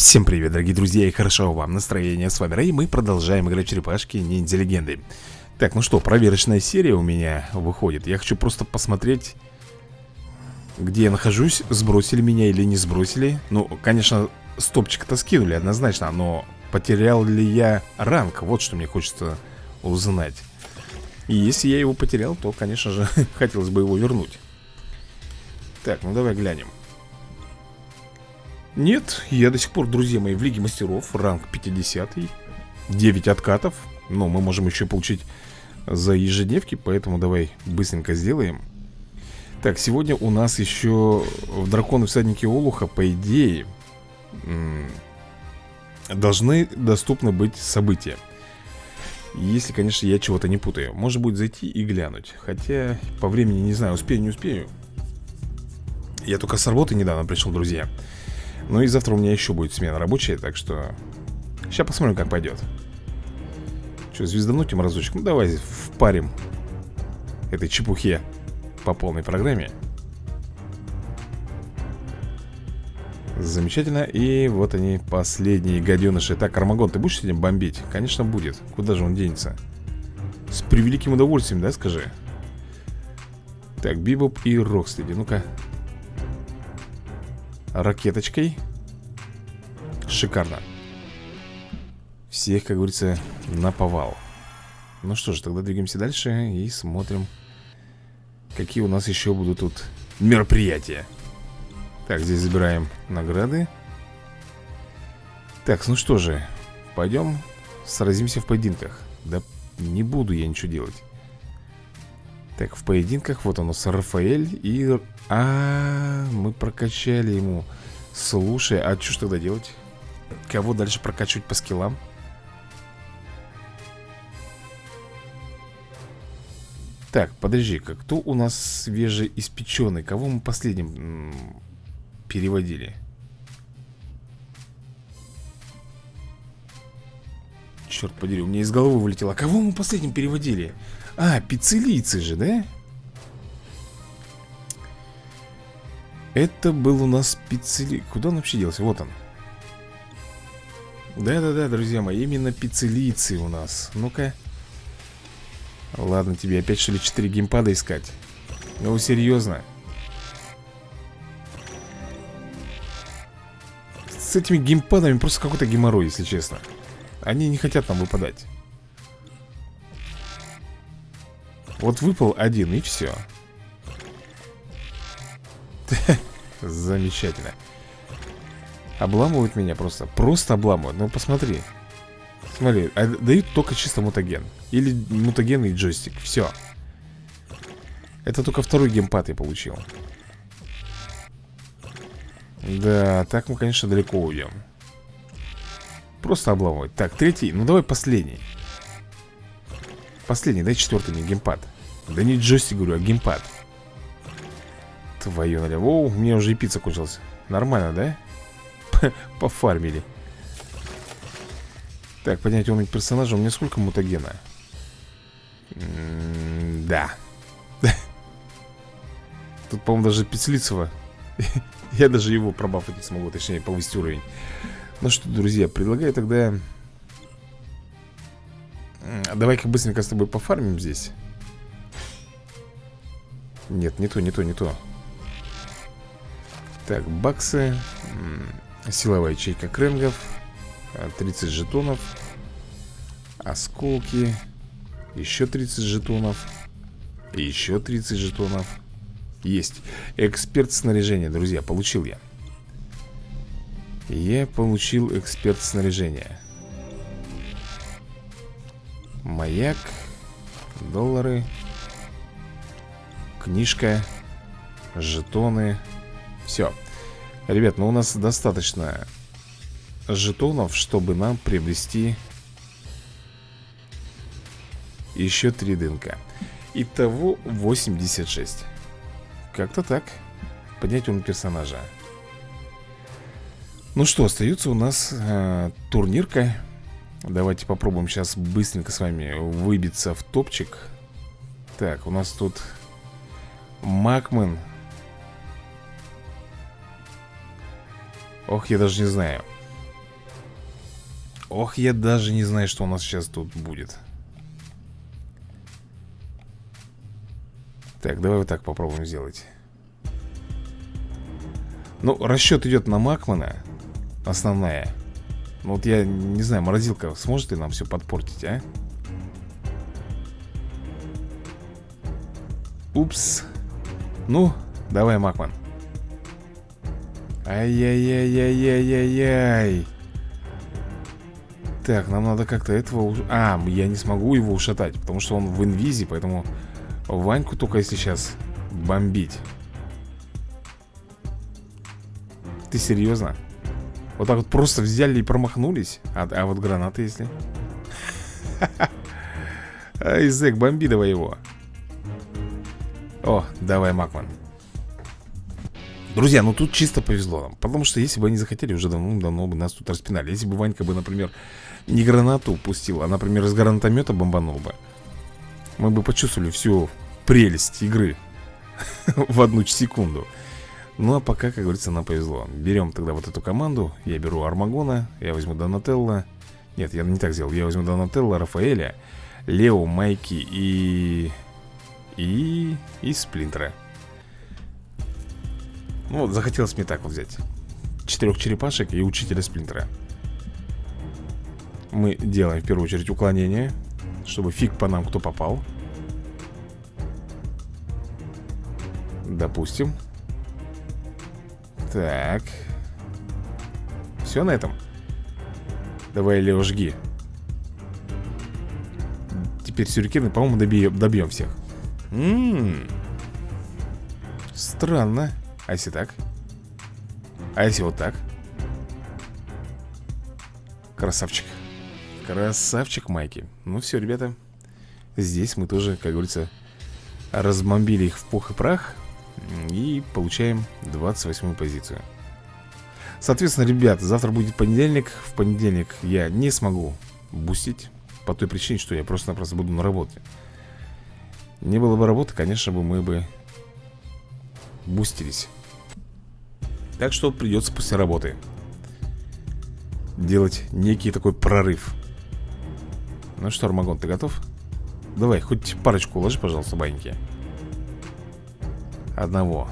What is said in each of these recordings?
Всем привет, дорогие друзья, и хорошо вам настроение. С вами Рэй, мы продолжаем играть черепашки ниндзя легенды. Так, ну что, проверочная серия у меня выходит. Я хочу просто посмотреть, где я нахожусь, сбросили меня или не сбросили. Ну, конечно, стопчик-то скинули однозначно, но потерял ли я ранг? Вот что мне хочется узнать. И если я его потерял, то, конечно же, хотелось бы его вернуть. Так, ну давай глянем. Нет, я до сих пор, друзья мои, в Лиге Мастеров, ранг 50 -й, 9 откатов Но мы можем еще получить за ежедневки, поэтому давай быстренько сделаем. Так, сегодня у нас еще в Драконы Всадники Олуха, по идее, должны доступны быть события. Если, конечно, я чего-то не путаю. Может будет зайти и глянуть. Хотя по времени не знаю, успею, не успею. Я только с работы недавно пришел, друзья ну и завтра у меня еще будет смена рабочая, так что... Сейчас посмотрим, как пойдет. Что, звездануть им разочек? Ну давай впарим этой чепухе по полной программе. Замечательно. И вот они, последние гаденыши. Так, Армагон, ты будешь сегодня бомбить? Конечно, будет. Куда же он денется? С превеликим удовольствием, да, скажи? Так, Бибоп и Рокстеди. Ну-ка, ракеточкой. Шикарно. Всех, как говорится, наповал Ну что ж, тогда двигаемся дальше И смотрим Какие у нас еще будут тут мероприятия. Так, здесь забираем награды. Так, ну что же Пойдем сразимся в поединках. Да не буду я ничего делать Так, в поединках вот оно с Рафаэль и а, мы прокачали ему Слушай, а что ж тогда делать? Кого дальше прокачивать по скиллам? Так, подожди-ка, кто у нас свежеиспеченный? Кого мы последним переводили? Черт подери, у меня из головы вылетело. А кого мы последним переводили? А, пиццелийцы же, да? Это был у нас пиццели... Куда он вообще делся? Вот он Да-да-да, друзья мои, именно пиццелийцы у нас Ну-ка Ладно, тебе опять что ли 4 геймпада искать? Ну, серьезно? С этими геймпадами просто какой-то геморрой, если честно Они не хотят нам выпадать Вот выпал один и все Замечательно. Обламывают меня просто Просто обламывают, ну посмотри. Смотри, а дают только чисто мутаген. Или мутаген и джойстик, все Это только второй геймпад я получил. Да, так мы, конечно, далеко уйдем Просто обламывать Так, третий, ну давай последний Последний, дай четвертый мне геймпад Да не джойстик, говорю, а геймпад Твою налево. О, у меня уже и пицца кончилась. Нормально, да? Пофармили. Так, поднять уровень персонажа. У меня сколько мутагена? Да. Тут, по-моему, даже Пиццлицева. Я даже его пробафать не смогу, точнее, повысить уровень. Ну что, друзья, предлагаю тогда... Давай-ка быстренько с тобой пофармим здесь. Нет, не то, не то, не то. Так, баксы Силовая ячейка кренгов 30 жетонов Осколки Еще 30 жетонов Еще 30 жетонов Есть Эксперт снаряжения, друзья, получил я Я получил эксперт снаряжения Маяк Доллары Книжка Жетоны. Все Ребят, ну у нас достаточно жетонов, чтобы нам приобрести еще три ДНК Итого 86 Как-то так. Поднять уровень персонажа. Ну что, остается у нас э, турнирка Давайте попробуем сейчас быстренько с вами выбиться в топчик. Так, у нас тут Макмен. Ох, я даже не знаю. Ох, я даже не знаю, что у нас сейчас тут будет. Так, давай вот так попробуем сделать. Ну, расчет идет на Макмана Основная Ну вот я не знаю, морозилка сможет ли нам все подпортить, а? Упс Ну, давай, Макман Ай-яй-яй-яй-яй-яй-яй Так, нам надо как-то этого... А, я не смогу его ушатать Потому что он в инвизе, поэтому Ваньку только если сейчас бомбить Ты серьезно? Вот так вот просто взяли и промахнулись? А, а вот гранаты если? Айзек, бомби давай его О, давай, Макман Друзья, ну тут чисто повезло нам Потому что если бы они захотели, уже давно-давно бы нас тут распинали Если бы Ванька бы, например, не гранату пустил А, например, из гранатомета бомбанул бы Мы бы почувствовали всю прелесть игры В одну секунду Ну а пока, как говорится, нам повезло. Берем тогда вот эту команду Я беру Армагона, я возьму Донателло Нет, я не так сделал. Я возьму Донателло, Рафаэля Лео, Майки и... И... И Сплинтера. Ну вот, захотелось мне так вот взять. Четырех черепашек и учителя Сплинтера. Мы делаем в первую очередь уклонение Чтобы фиг по нам кто попал. Допустим Так. Все на этом? Давай, Лео, жги. Теперь сюрикены, по-моему, добьем, добьем всех. Ммм Странно. А если так? А если вот так? Красавчик. Красавчик Майки. Ну все, ребята. Здесь мы тоже, как говорится Разбомбили их в пух и прах и получаем 28 позицию. Соответственно, ребят, завтра будет понедельник. В понедельник я не смогу бустить По той причине, что я просто-напросто буду на работе. Не было бы работы, конечно бы мы бы бустились. Так что придется после работы Делать некий такой прорыв. Ну что, Армагон, ты готов? Давай, хоть парочку уложи, пожалуйста, баньки Одного.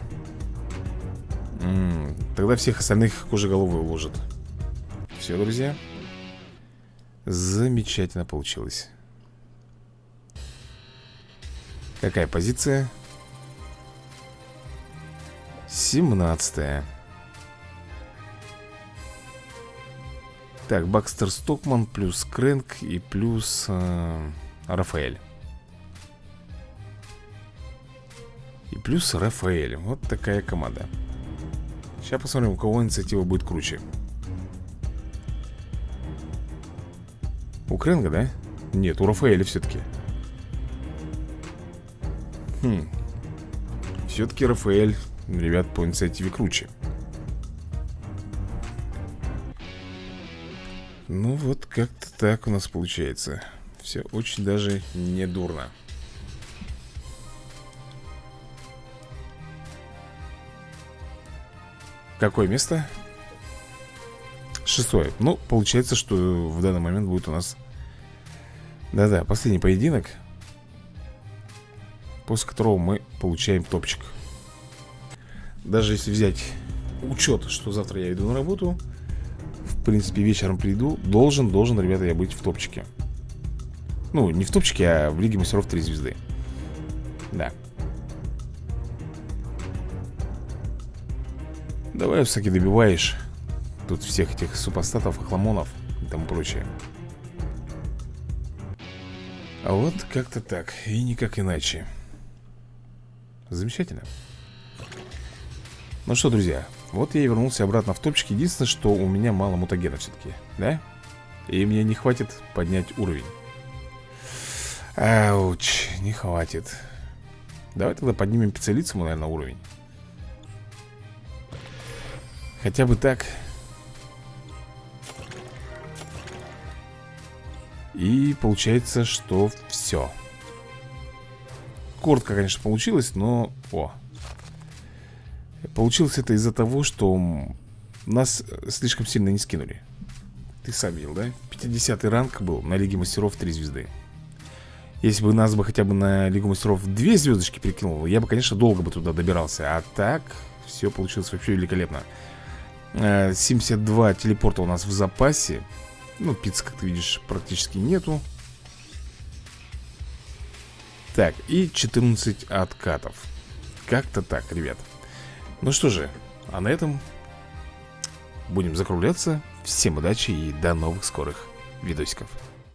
М -м, Тогда всех остальных кожеголовые уложат. Все, друзья. Замечательно получилось. Какая позиция? 17 Так, Бакстер Стокман плюс Крэнк и плюс э, Рафаэль И плюс Рафаэль. Вот такая команда. Сейчас посмотрим, у кого инициатива будет круче. У Кренга, да? Нет, у Рафаэля все-таки Хм. Все-таки Рафаэль, ребят, по инициативе круче. Ну вот как-то так у нас получается. Все очень даже не дурно Какое место? Шестое. Ну, получается, что в данный момент будет у нас Да-да, последний поединок После которого мы получаем топчик. Даже если взять учет, что завтра я иду на работу В принципе, вечером приду Должен, должен, ребята, я быть в топчике. Ну, не в топчике, а в Лиге мастеров 3 звезды. Да Давай все-таки добиваешь Тут всех этих супостатов, хламонов и тому прочее. А вот как-то так И никак иначе. Замечательно. Ну что, друзья Вот я и вернулся обратно в топчик. Единственное, что у меня мало мутагена все-таки Да? И мне не хватит поднять уровень. Ауч, не хватит. Давай тогда поднимем пиццелицу, наверное, уровень Хотя бы так. И получается, что все Коротко, конечно, получилось, но... О! Получилось это из-за того, что нас слишком сильно не скинули. Ты сам видел, да? 50 ранг был на Лиге Мастеров 3 звезды. Если бы нас бы хотя бы на Лигу Мастеров 2 звездочки перекинул Я бы, конечно, долго бы туда добирался. А так, все получилось вообще великолепно 72 э, телепорта у нас в запасе. Ну, пиц, как ты видишь, практически нету. Так, и 14 откатов. Как-то так, ребят. Ну что же, а на этом будем закругляться. Всем удачи и до новых скорых видосиков